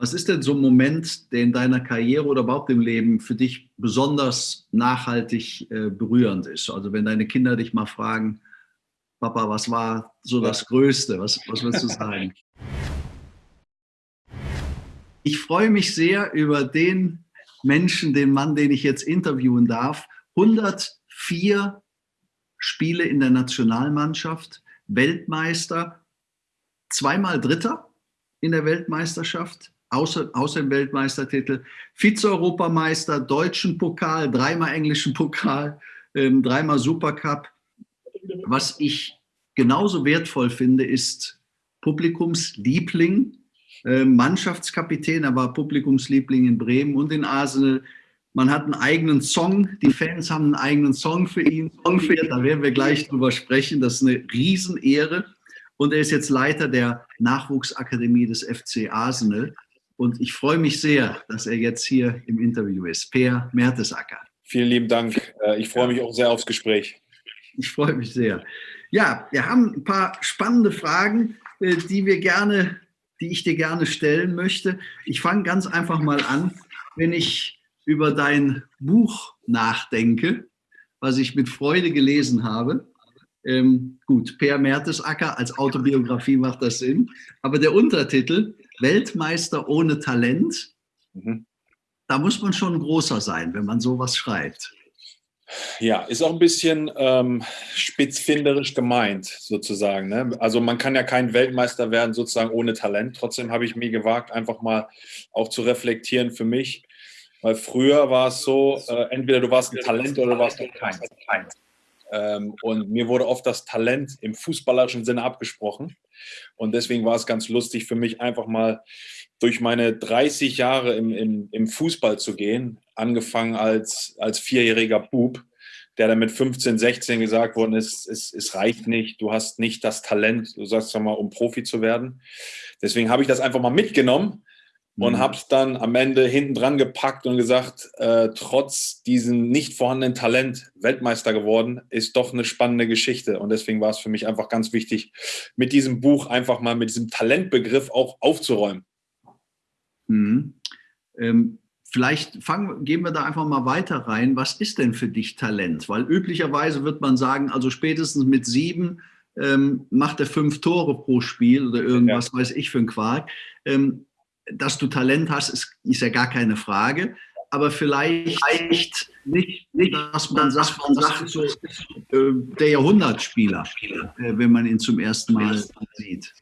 Was ist denn so ein Moment, der in deiner Karriere oder überhaupt im Leben für dich besonders nachhaltig äh, berührend ist? Also wenn deine Kinder dich mal fragen, Papa, was war so das Größte? Was, was würdest du sagen? Ich freue mich sehr über den Menschen, den Mann, den ich jetzt interviewen darf. 104 Spiele in der Nationalmannschaft, Weltmeister, zweimal Dritter in der Weltmeisterschaft, außer, außer dem Weltmeistertitel, Vize-Europameister, deutschen Pokal, dreimal englischen Pokal, ähm, dreimal Supercup. Was ich genauso wertvoll finde, ist Publikumsliebling, äh, Mannschaftskapitän, er war Publikumsliebling in Bremen und in Arsenal. Man hat einen eigenen Song, die Fans haben einen eigenen Song für ihn. Song für ihn da werden wir gleich drüber sprechen. Das ist eine Riesenehre. Und er ist jetzt Leiter der Nachwuchsakademie des FC Arsenal. Und ich freue mich sehr, dass er jetzt hier im Interview ist. Per Mertesacker. Vielen lieben Dank. Äh, ich freue mich auch sehr aufs Gespräch. Ich freue mich sehr. Ja, wir haben ein paar spannende Fragen, äh, die wir gerne, die ich dir gerne stellen möchte. Ich fange ganz einfach mal an, wenn ich über dein Buch nachdenke, was ich mit Freude gelesen habe. Ähm, gut, Per Mertesacker als Autobiografie macht das Sinn. Aber der Untertitel, Weltmeister ohne Talent, mhm. da muss man schon großer sein, wenn man sowas schreibt. Ja, ist auch ein bisschen ähm, spitzfinderisch gemeint, sozusagen. Ne? Also man kann ja kein Weltmeister werden, sozusagen ohne Talent. Trotzdem habe ich mir gewagt, einfach mal auch zu reflektieren für mich. Weil früher war es so, äh, entweder du warst ein Talent oder du warst kein. Ähm, und mir wurde oft das Talent im fußballerischen Sinne abgesprochen. Und deswegen war es ganz lustig für mich, einfach mal durch meine 30 Jahre im, im, im Fußball zu gehen, angefangen als, als vierjähriger Bub, der dann mit 15, 16 gesagt worden ist, es, es reicht nicht, du hast nicht das Talent, du sagst mal, um Profi zu werden. Deswegen habe ich das einfach mal mitgenommen und mhm. habe es dann am Ende hinten dran gepackt und gesagt, äh, trotz diesem nicht vorhandenen Talent Weltmeister geworden, ist doch eine spannende Geschichte. Und deswegen war es für mich einfach ganz wichtig, mit diesem Buch einfach mal mit diesem Talentbegriff auch aufzuräumen. Mhm. Ähm, vielleicht fangen, gehen wir da einfach mal weiter rein. Was ist denn für dich Talent? Weil üblicherweise wird man sagen, also spätestens mit sieben ähm, macht er fünf Tore pro Spiel oder irgendwas, ja. weiß ich, für einen Quark. Ähm, dass du Talent hast, ist, ist ja gar keine Frage. Aber vielleicht nicht, nicht dass man sagt, man sagt so, äh, der Jahrhundertspieler, äh, wenn man ihn zum ersten Mal sieht.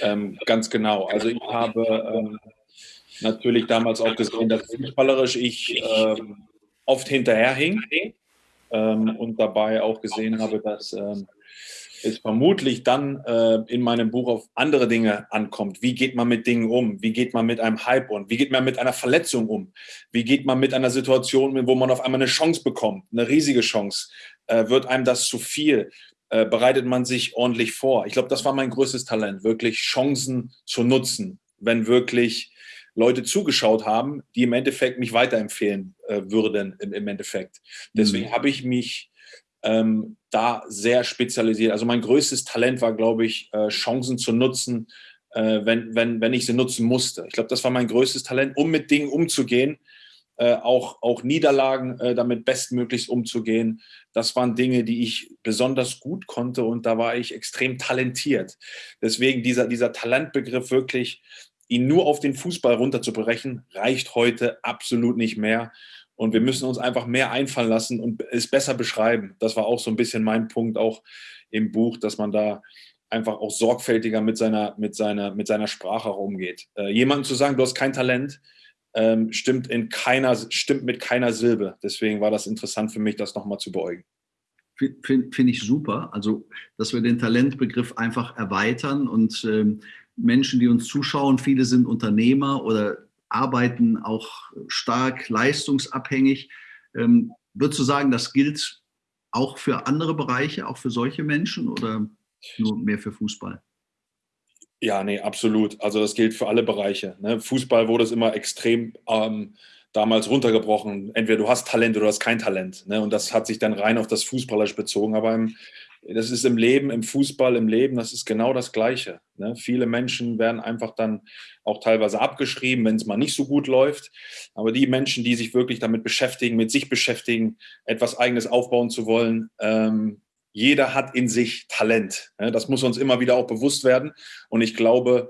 Ähm, ganz genau. Also ich habe ähm, natürlich damals auch gesehen, dass fußballerisch ich ähm, oft hinterherhing ähm, und dabei auch gesehen habe, dass ähm, es vermutlich dann äh, in meinem Buch auf andere Dinge ankommt. Wie geht man mit Dingen um? Wie geht man mit einem Hype um? Wie geht man mit einer Verletzung um? Wie geht man mit einer Situation, wo man auf einmal eine Chance bekommt, eine riesige Chance? Äh, wird einem das zu viel? Äh, bereitet man sich ordentlich vor? Ich glaube, das war mein größtes Talent, wirklich Chancen zu nutzen, wenn wirklich Leute zugeschaut haben, die im Endeffekt mich weiterempfehlen äh, würden im, im Endeffekt. Deswegen mhm. habe ich mich ähm, da sehr spezialisiert. Also mein größtes Talent war, glaube ich, äh, Chancen zu nutzen, äh, wenn, wenn, wenn ich sie nutzen musste. Ich glaube, das war mein größtes Talent, um mit Dingen umzugehen, äh, auch, auch Niederlagen damit bestmöglichst umzugehen. Das waren Dinge, die ich besonders gut konnte und da war ich extrem talentiert. Deswegen dieser, dieser Talentbegriff wirklich, ihn nur auf den Fußball runterzubrechen, reicht heute absolut nicht mehr. Und wir müssen uns einfach mehr einfallen lassen und es besser beschreiben. Das war auch so ein bisschen mein Punkt auch im Buch, dass man da einfach auch sorgfältiger mit seiner, mit seiner, mit seiner Sprache umgeht. Äh, jemandem zu sagen, du hast kein Talent, ähm, stimmt, in keiner, stimmt mit keiner Silbe. Deswegen war das interessant für mich, das nochmal zu beäugen. Finde find ich super. Also, dass wir den Talentbegriff einfach erweitern und ähm, Menschen, die uns zuschauen, viele sind Unternehmer oder arbeiten auch stark leistungsabhängig. Ähm, würdest du sagen, das gilt auch für andere Bereiche, auch für solche Menschen oder nur mehr für Fußball? Ja, nee, absolut. Also das gilt für alle Bereiche. Ne? Fußball wurde es immer extrem ähm, damals runtergebrochen. Entweder du hast Talent oder du hast kein Talent. Ne? Und das hat sich dann rein auf das Fußballerisch bezogen. Aber im, das ist im Leben, im Fußball, im Leben, das ist genau das Gleiche. Ne? Viele Menschen werden einfach dann auch teilweise abgeschrieben, wenn es mal nicht so gut läuft. Aber die Menschen, die sich wirklich damit beschäftigen, mit sich beschäftigen, etwas Eigenes aufbauen zu wollen, ähm, jeder hat in sich Talent. Ne? Das muss uns immer wieder auch bewusst werden. Und ich glaube,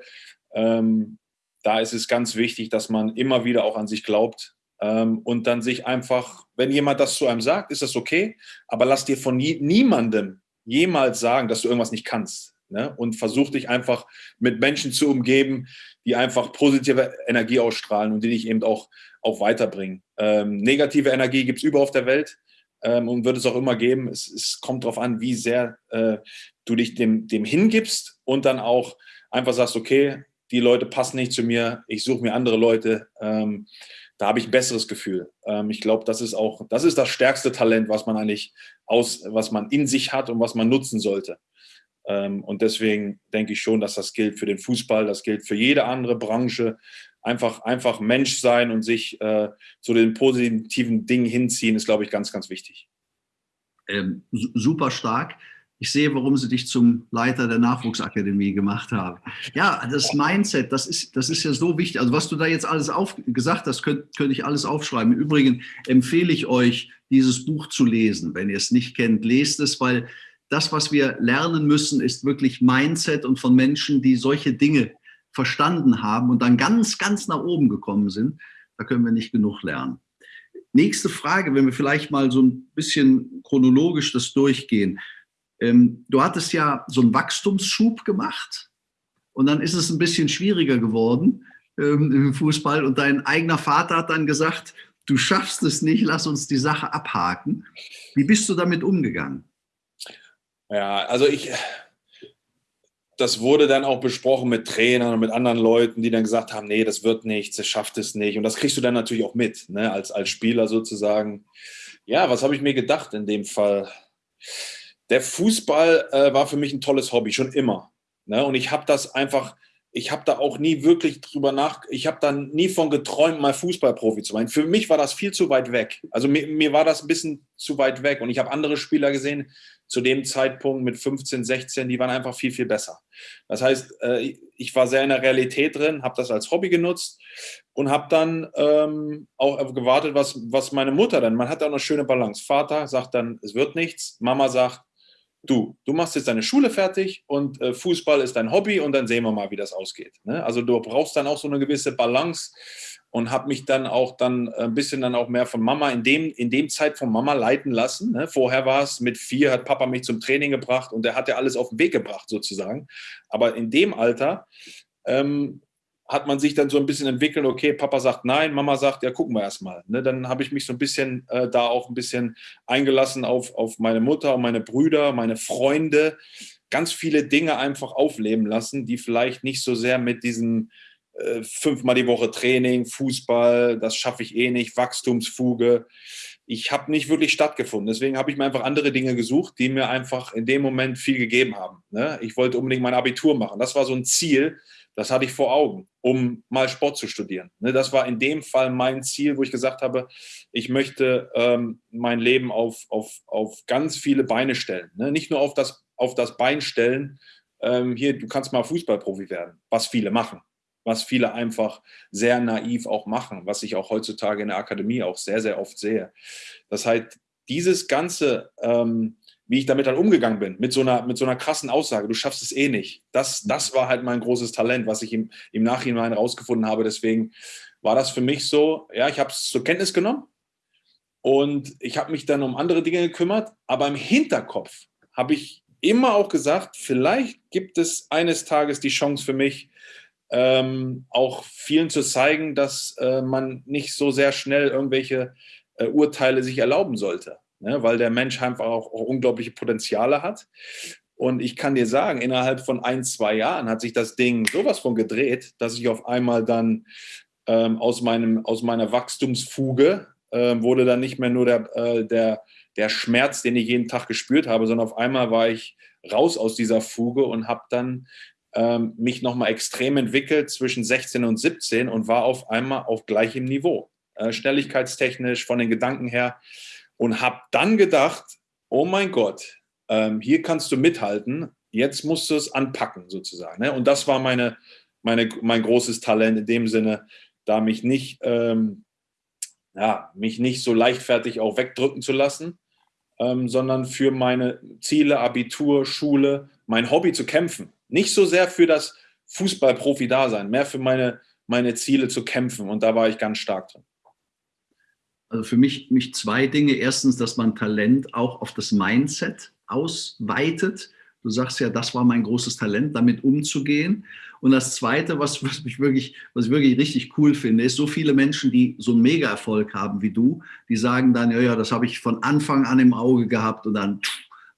ähm, da ist es ganz wichtig, dass man immer wieder auch an sich glaubt ähm, und dann sich einfach, wenn jemand das zu einem sagt, ist das okay, aber lass dir von nie, niemandem jemals sagen, dass du irgendwas nicht kannst. Ne? Und versuch dich einfach mit Menschen zu umgeben, die einfach positive Energie ausstrahlen und die dich eben auch, auch weiterbringen. Ähm, negative Energie gibt es überall auf der Welt ähm, und wird es auch immer geben. Es, es kommt darauf an, wie sehr äh, du dich dem, dem hingibst und dann auch einfach sagst, okay, die Leute passen nicht zu mir, ich suche mir andere Leute. Ähm, da habe ich ein besseres Gefühl. Ähm, ich glaube, das ist auch, das ist das stärkste Talent, was man eigentlich aus, was man in sich hat und was man nutzen sollte. Ähm, und deswegen denke ich schon, dass das gilt für den Fußball, das gilt für jede andere Branche. Einfach, einfach Mensch sein und sich äh, zu den positiven Dingen hinziehen, ist, glaube ich, ganz, ganz wichtig. Ähm, super stark ich sehe, warum sie dich zum Leiter der Nachwuchsakademie gemacht haben. Ja, das Mindset, das ist, das ist ja so wichtig. Also was du da jetzt alles auf, gesagt hast, könnte könnt ich alles aufschreiben. Im Übrigen empfehle ich euch, dieses Buch zu lesen. Wenn ihr es nicht kennt, lest es, weil das, was wir lernen müssen, ist wirklich Mindset und von Menschen, die solche Dinge verstanden haben und dann ganz, ganz nach oben gekommen sind. Da können wir nicht genug lernen. Nächste Frage, wenn wir vielleicht mal so ein bisschen chronologisch das durchgehen. Ähm, du hattest ja so einen Wachstumsschub gemacht und dann ist es ein bisschen schwieriger geworden ähm, im Fußball und dein eigener Vater hat dann gesagt, du schaffst es nicht, lass uns die Sache abhaken. Wie bist du damit umgegangen? Ja, also ich, das wurde dann auch besprochen mit Trainern und mit anderen Leuten, die dann gesagt haben, nee, das wird nichts, das schafft es nicht. Und das kriegst du dann natürlich auch mit, ne, als, als Spieler sozusagen. Ja, was habe ich mir gedacht in dem Fall? Der Fußball äh, war für mich ein tolles Hobby, schon immer. Ne? Und ich habe das einfach, ich habe da auch nie wirklich drüber nach, ich habe da nie von geträumt, mal Fußballprofi zu sein. Für mich war das viel zu weit weg. Also mir, mir war das ein bisschen zu weit weg. Und ich habe andere Spieler gesehen, zu dem Zeitpunkt mit 15, 16, die waren einfach viel, viel besser. Das heißt, äh, ich war sehr in der Realität drin, habe das als Hobby genutzt und habe dann ähm, auch gewartet, was, was meine Mutter dann, man hat auch eine schöne Balance. Vater sagt dann, es wird nichts, Mama sagt, du, du machst jetzt deine Schule fertig und äh, Fußball ist dein Hobby und dann sehen wir mal, wie das ausgeht. Ne? Also du brauchst dann auch so eine gewisse Balance und habe mich dann auch dann ein bisschen dann auch mehr von Mama in dem, in dem Zeit von Mama leiten lassen. Ne? Vorher war es mit vier, hat Papa mich zum Training gebracht und der hat ja alles auf den Weg gebracht sozusagen. Aber in dem Alter ähm, hat man sich dann so ein bisschen entwickelt, okay, Papa sagt nein, Mama sagt, ja, gucken wir erstmal. Ne, dann habe ich mich so ein bisschen äh, da auch ein bisschen eingelassen auf, auf meine Mutter und meine Brüder, meine Freunde, ganz viele Dinge einfach aufleben lassen, die vielleicht nicht so sehr mit diesem äh, fünfmal die Woche Training, Fußball, das schaffe ich eh nicht, Wachstumsfuge. Ich habe nicht wirklich stattgefunden. Deswegen habe ich mir einfach andere Dinge gesucht, die mir einfach in dem Moment viel gegeben haben. Ne? Ich wollte unbedingt mein Abitur machen. Das war so ein Ziel, das hatte ich vor Augen, um mal Sport zu studieren. Ne, das war in dem Fall mein Ziel, wo ich gesagt habe, ich möchte ähm, mein Leben auf, auf, auf ganz viele Beine stellen. Ne? Nicht nur auf das, auf das Bein stellen, ähm, hier, du kannst mal Fußballprofi werden, was viele machen, was viele einfach sehr naiv auch machen, was ich auch heutzutage in der Akademie auch sehr, sehr oft sehe. Das heißt, dieses ganze ähm, wie ich damit dann umgegangen bin, mit so einer, mit so einer krassen Aussage, du schaffst es eh nicht. Das, das war halt mein großes Talent, was ich im, im Nachhinein rausgefunden habe. Deswegen war das für mich so, ja, ich habe es zur Kenntnis genommen und ich habe mich dann um andere Dinge gekümmert, aber im Hinterkopf habe ich immer auch gesagt, vielleicht gibt es eines Tages die Chance für mich, ähm, auch vielen zu zeigen, dass äh, man nicht so sehr schnell irgendwelche äh, Urteile sich erlauben sollte ne, weil der Mensch einfach auch, auch unglaubliche Potenziale hat. Und ich kann dir sagen, innerhalb von ein, zwei Jahren hat sich das Ding sowas von gedreht, dass ich auf einmal dann ähm, aus, meinem, aus meiner Wachstumsfuge äh, wurde dann nicht mehr nur der, äh, der, der Schmerz, den ich jeden Tag gespürt habe, sondern auf einmal war ich raus aus dieser Fuge und habe dann ähm, mich nochmal extrem entwickelt zwischen 16 und 17 und war auf einmal auf gleichem Niveau. Äh, schnelligkeitstechnisch, von den Gedanken her und habe dann gedacht, oh mein Gott, ähm, hier kannst du mithalten, jetzt musst du es anpacken sozusagen. Ne? Und das war meine, meine, mein großes Talent in dem Sinne, da mich nicht, ähm, ja, mich nicht so leichtfertig auch wegdrücken zu lassen, ähm, sondern für meine Ziele, Abitur, Schule, mein Hobby zu kämpfen. Nicht so sehr für das Fußballprofi-Dasein, mehr für meine, meine Ziele zu kämpfen. Und da war ich ganz stark drin. Also für mich, mich zwei Dinge. Erstens, dass man Talent auch auf das Mindset ausweitet. Du sagst ja, das war mein großes Talent, damit umzugehen. Und das Zweite, was, was, mich wirklich, was ich wirklich richtig cool finde, ist so viele Menschen, die so einen Mega-Erfolg haben wie du, die sagen dann, ja, ja, das habe ich von Anfang an im Auge gehabt und dann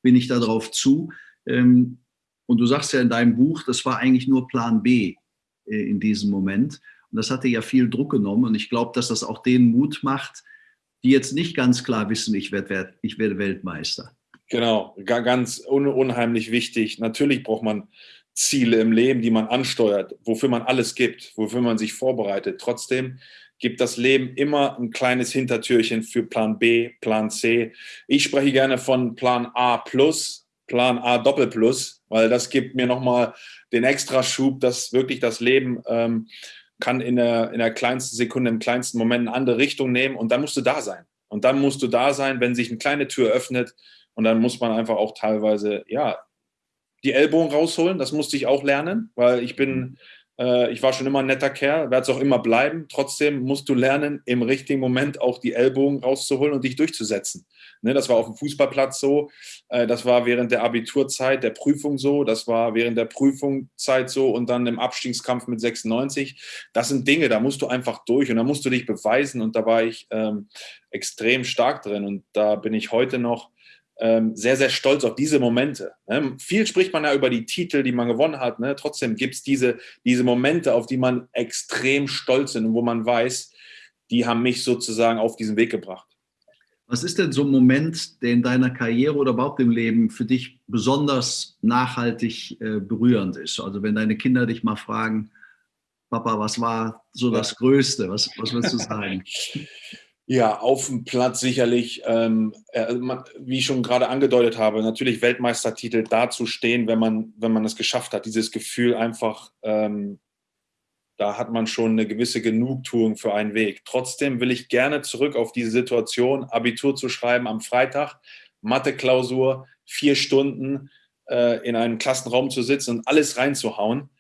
bin ich da drauf zu. Ähm, und du sagst ja in deinem Buch, das war eigentlich nur Plan B äh, in diesem Moment. Und das hatte ja viel Druck genommen. Und ich glaube, dass das auch denen Mut macht, die jetzt nicht ganz klar wissen, ich werde, ich werde Weltmeister. Genau, ganz unheimlich wichtig. Natürlich braucht man Ziele im Leben, die man ansteuert, wofür man alles gibt, wofür man sich vorbereitet. Trotzdem gibt das Leben immer ein kleines Hintertürchen für Plan B, Plan C. Ich spreche gerne von Plan A plus, Plan A Doppel plus, weil das gibt mir nochmal den Extraschub, dass wirklich das Leben ähm, kann in der, in der kleinsten Sekunde, im kleinsten Moment eine andere Richtung nehmen und dann musst du da sein. Und dann musst du da sein, wenn sich eine kleine Tür öffnet und dann muss man einfach auch teilweise, ja, die Ellbogen rausholen. Das musste ich auch lernen, weil ich bin, äh, ich war schon immer ein netter Kerl, werde es auch immer bleiben. Trotzdem musst du lernen, im richtigen Moment auch die Ellbogen rauszuholen und dich durchzusetzen. Ne, das war auf dem Fußballplatz so, äh, das war während der Abiturzeit, der Prüfung so, das war während der Prüfungszeit so und dann im Abstiegskampf mit 96. Das sind Dinge, da musst du einfach durch und da musst du dich beweisen und da war ich ähm, extrem stark drin und da bin ich heute noch sehr, sehr stolz auf diese Momente. Ne? Viel spricht man ja über die Titel, die man gewonnen hat. Ne? Trotzdem gibt es diese, diese Momente, auf die man extrem stolz ist und wo man weiß, die haben mich sozusagen auf diesen Weg gebracht. Was ist denn so ein Moment, der in deiner Karriere oder überhaupt im Leben für dich besonders nachhaltig äh, berührend ist? Also wenn deine Kinder dich mal fragen, Papa, was war so das Größte? Was, was würdest du sagen? Ja, auf dem Platz sicherlich, ähm, äh, wie ich schon gerade angedeutet habe, natürlich Weltmeistertitel dazustehen, wenn man, wenn man es geschafft hat. Dieses Gefühl einfach, ähm, da hat man schon eine gewisse Genugtuung für einen Weg. Trotzdem will ich gerne zurück auf diese Situation, Abitur zu schreiben am Freitag, Mathe-Klausur, vier Stunden äh, in einem Klassenraum zu sitzen und alles reinzuhauen.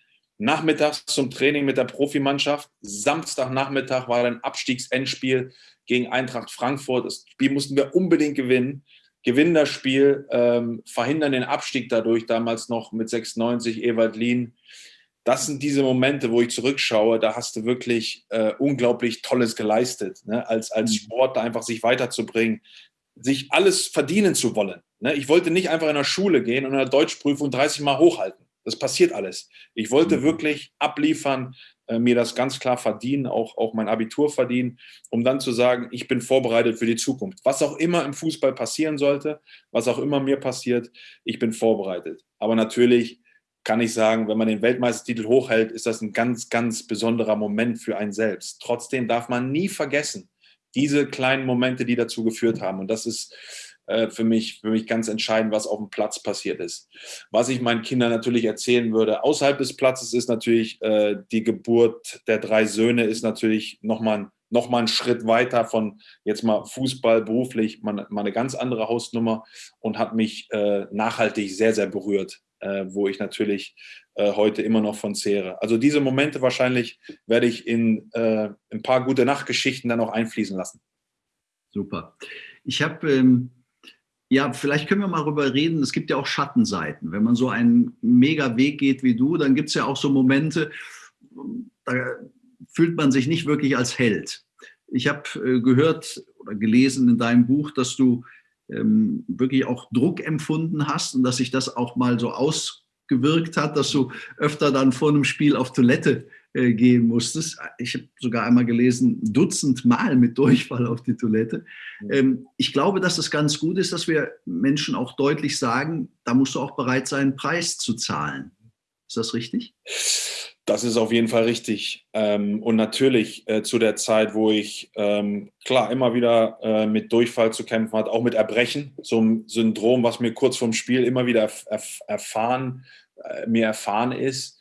Nachmittags zum Training mit der Profimannschaft. Samstagnachmittag war ein Abstiegsendspiel gegen Eintracht Frankfurt. Das Spiel mussten wir unbedingt gewinnen. Gewinnen das Spiel, ähm, verhindern den Abstieg dadurch, damals noch mit 96 Ewald Lien. Das sind diese Momente, wo ich zurückschaue, da hast du wirklich äh, unglaublich Tolles geleistet, ne? als, als mhm. Sportler einfach sich weiterzubringen, sich alles verdienen zu wollen. Ne? Ich wollte nicht einfach in der Schule gehen und in der Deutschprüfung 30 Mal hochhalten. Das passiert alles. Ich wollte mhm. wirklich abliefern, äh, mir das ganz klar verdienen, auch, auch mein Abitur verdienen, um dann zu sagen, ich bin vorbereitet für die Zukunft. Was auch immer im Fußball passieren sollte, was auch immer mir passiert, ich bin vorbereitet. Aber natürlich kann ich sagen, wenn man den Weltmeistertitel hochhält, ist das ein ganz, ganz besonderer Moment für einen selbst. Trotzdem darf man nie vergessen, diese kleinen Momente, die dazu geführt haben. Und das ist für, mich, für mich ganz entscheidend, was auf dem Platz passiert ist. Was ich meinen Kindern natürlich erzählen würde, außerhalb des Platzes ist natürlich äh, die Geburt der drei Söhne, ist natürlich nochmal noch mal ein Schritt weiter von jetzt mal Fußball beruflich, mal, mal eine ganz andere Hausnummer und hat mich äh, nachhaltig sehr, sehr berührt, äh, wo ich natürlich äh, heute immer noch von zehre. Also diese Momente wahrscheinlich werde ich in äh, ein paar gute Nachtgeschichten dann auch einfließen lassen. Super. Ich habe ähm, ja, vielleicht können wir mal darüber reden. Es gibt ja auch Schattenseiten. Wenn man so einen mega Weg geht wie du, dann gibt es ja auch so Momente, da fühlt man sich nicht wirklich als Held. Ich habe äh, gehört oder gelesen in deinem Buch, dass du ähm, wirklich auch Druck empfunden hast und dass sich das auch mal so ausgewirkt hat, dass du öfter dann vor einem Spiel auf Toilette äh, gehen musstest. Ich habe sogar einmal gelesen, Dutzend Mal mit Durchfall auf die Toilette. Ähm, ich glaube, dass es ganz gut ist, dass wir Menschen auch deutlich sagen, da musst du auch bereit sein, Preis zu zahlen. Ist das richtig? Das ist auf jeden Fall richtig. Ähm, und natürlich äh, zu der Zeit, wo ich ähm, klar immer wieder äh, mit Durchfall zu kämpfen hatte, auch mit Erbrechen, so ein Syndrom, was mir kurz vorm Spiel immer wieder erf erfahren, äh, mir erfahren ist,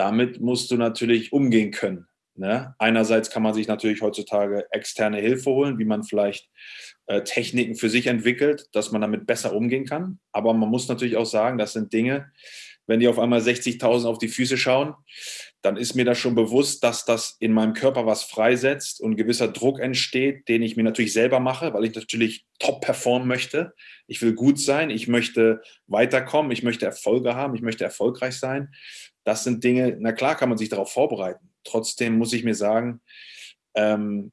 damit musst du natürlich umgehen können. Ne? Einerseits kann man sich natürlich heutzutage externe Hilfe holen, wie man vielleicht äh, Techniken für sich entwickelt, dass man damit besser umgehen kann. Aber man muss natürlich auch sagen, das sind Dinge, wenn die auf einmal 60.000 auf die Füße schauen, dann ist mir das schon bewusst, dass das in meinem Körper was freisetzt und gewisser Druck entsteht, den ich mir natürlich selber mache, weil ich natürlich top performen möchte. Ich will gut sein, ich möchte weiterkommen, ich möchte Erfolge haben, ich möchte erfolgreich sein. Das sind Dinge, na klar kann man sich darauf vorbereiten. Trotzdem muss ich mir sagen, ähm,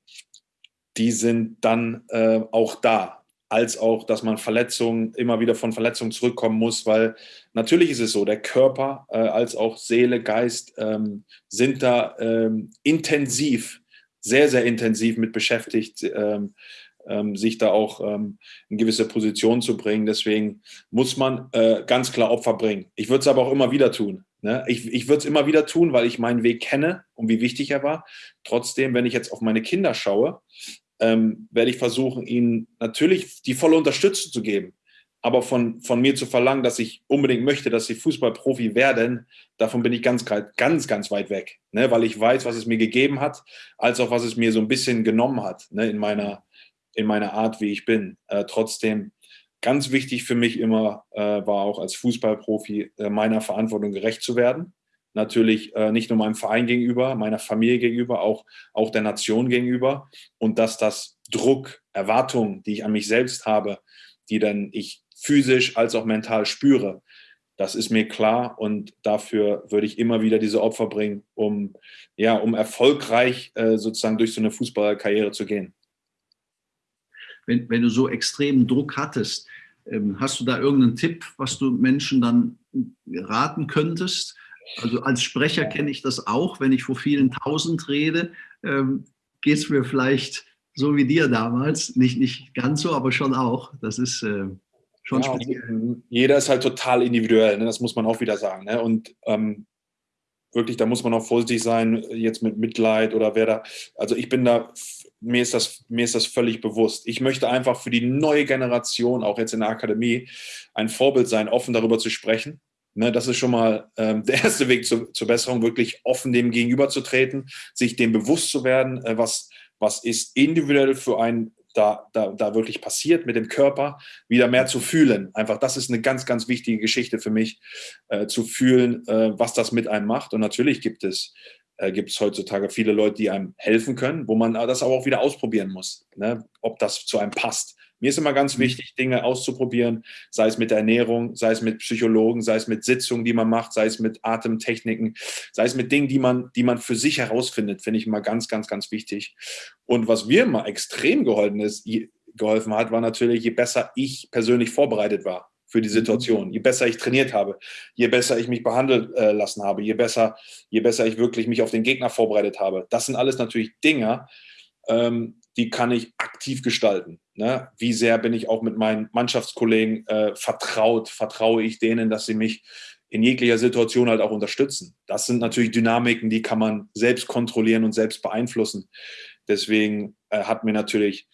die sind dann äh, auch da als auch, dass man Verletzungen, immer wieder von Verletzungen zurückkommen muss, weil natürlich ist es so, der Körper äh, als auch Seele, Geist ähm, sind da ähm, intensiv, sehr, sehr intensiv mit beschäftigt, ähm, ähm sich da auch ähm, in gewisse Positionen zu bringen. Deswegen muss man äh, ganz klar Opfer bringen. Ich würde es aber auch immer wieder tun. Ne? Ich, ich würde es immer wieder tun, weil ich meinen Weg kenne und wie wichtig er war. Trotzdem, wenn ich jetzt auf meine Kinder schaue, ähm, werde ich versuchen, ihnen natürlich die volle Unterstützung zu geben. Aber von, von mir zu verlangen, dass ich unbedingt möchte, dass sie Fußballprofi werden, davon bin ich ganz, ganz, ganz weit weg. Ne? Weil ich weiß, was es mir gegeben hat, als auch was es mir so ein bisschen genommen hat ne? in, meiner, in meiner Art, wie ich bin. Äh, trotzdem, ganz wichtig für mich immer äh, war auch als Fußballprofi äh, meiner Verantwortung gerecht zu werden natürlich äh, nicht nur meinem Verein gegenüber, meiner Familie gegenüber, auch, auch der Nation gegenüber. Und dass das Druck, Erwartungen, die ich an mich selbst habe, die dann ich physisch als auch mental spüre, das ist mir klar und dafür würde ich immer wieder diese Opfer bringen, um, ja, um erfolgreich äh, sozusagen durch so eine Fußballerkarriere zu gehen. Wenn, wenn du so extremen Druck hattest, ähm, hast du da irgendeinen Tipp, was du Menschen dann raten könntest? Also als Sprecher kenne ich das auch, wenn ich vor vielen Tausend rede, ähm, geht es mir vielleicht so wie dir damals, nicht, nicht ganz so, aber schon auch. Das ist äh, schon ja, speziell. Jeder ist halt total individuell, ne? das muss man auch wieder sagen. Ne? Und ähm, wirklich, da muss man auch vorsichtig sein, jetzt mit Mitleid oder wer da, also ich bin da, mir ist das, mir ist das völlig bewusst. Ich möchte einfach für die neue Generation, auch jetzt in der Akademie, ein Vorbild sein, offen darüber zu sprechen Ne, das ist schon mal ähm, der erste Weg zu, zur Besserung, wirklich offen dem gegenüberzutreten, sich dem bewusst zu werden, äh, was, was ist individuell für einen da, da, da wirklich passiert mit dem Körper, wieder mehr zu fühlen. Einfach, das ist eine ganz, ganz wichtige Geschichte für mich, äh, zu fühlen, äh, was das mit einem macht. Und natürlich gibt es, äh, gibt es heutzutage viele Leute, die einem helfen können, wo man das aber auch wieder ausprobieren muss, ne? ob das zu einem passt. Mir ist immer ganz mhm. wichtig, Dinge auszuprobieren, sei es mit der Ernährung, sei es mit Psychologen, sei es mit Sitzungen, die man macht, sei es mit Atemtechniken, sei es mit Dingen, die man, die man für sich herausfindet, finde ich immer ganz, ganz, ganz wichtig. Und was mir immer extrem geholfen ist, geholfen hat, war natürlich, je besser ich persönlich vorbereitet war für die mhm. Situation. Je besser ich trainiert habe, je besser ich mich behandelt äh, lassen habe, je besser, je besser ich wirklich mich auf den Gegner vorbereitet habe. Das sind alles natürlich Dinge, ähm, die kann ich aktiv gestalten. Ne? Wie sehr bin ich auch mit meinen Mannschaftskollegen äh, vertraut? Vertraue ich denen, dass sie mich in jeglicher Situation halt auch unterstützen? Das sind natürlich Dynamiken, die kann man selbst kontrollieren und selbst beeinflussen. Deswegen äh, hat mir natürlich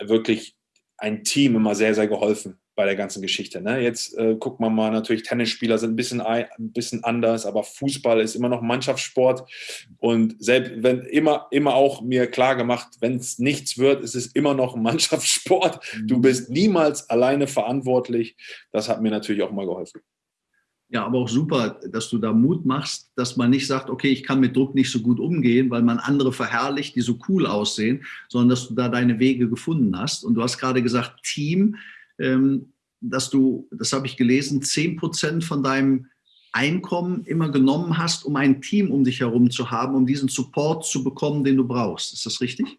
wirklich ein Team immer sehr, sehr geholfen bei der ganzen Geschichte. Ne? Jetzt äh, guckt man mal, natürlich Tennisspieler sind ein bisschen, ein bisschen anders, aber Fußball ist immer noch Mannschaftssport und selbst wenn immer, immer auch mir klar gemacht, wenn es nichts wird, ist es immer noch Mannschaftssport. Du mhm. bist niemals alleine verantwortlich. Das hat mir natürlich auch immer geholfen. Ja, aber auch super, dass du da Mut machst, dass man nicht sagt, okay, ich kann mit Druck nicht so gut umgehen, weil man andere verherrlicht, die so cool aussehen, sondern dass du da deine Wege gefunden hast. Und du hast gerade gesagt, Team dass du, das habe ich gelesen, 10 Prozent von deinem Einkommen immer genommen hast, um ein Team um dich herum zu haben, um diesen Support zu bekommen, den du brauchst. Ist das richtig?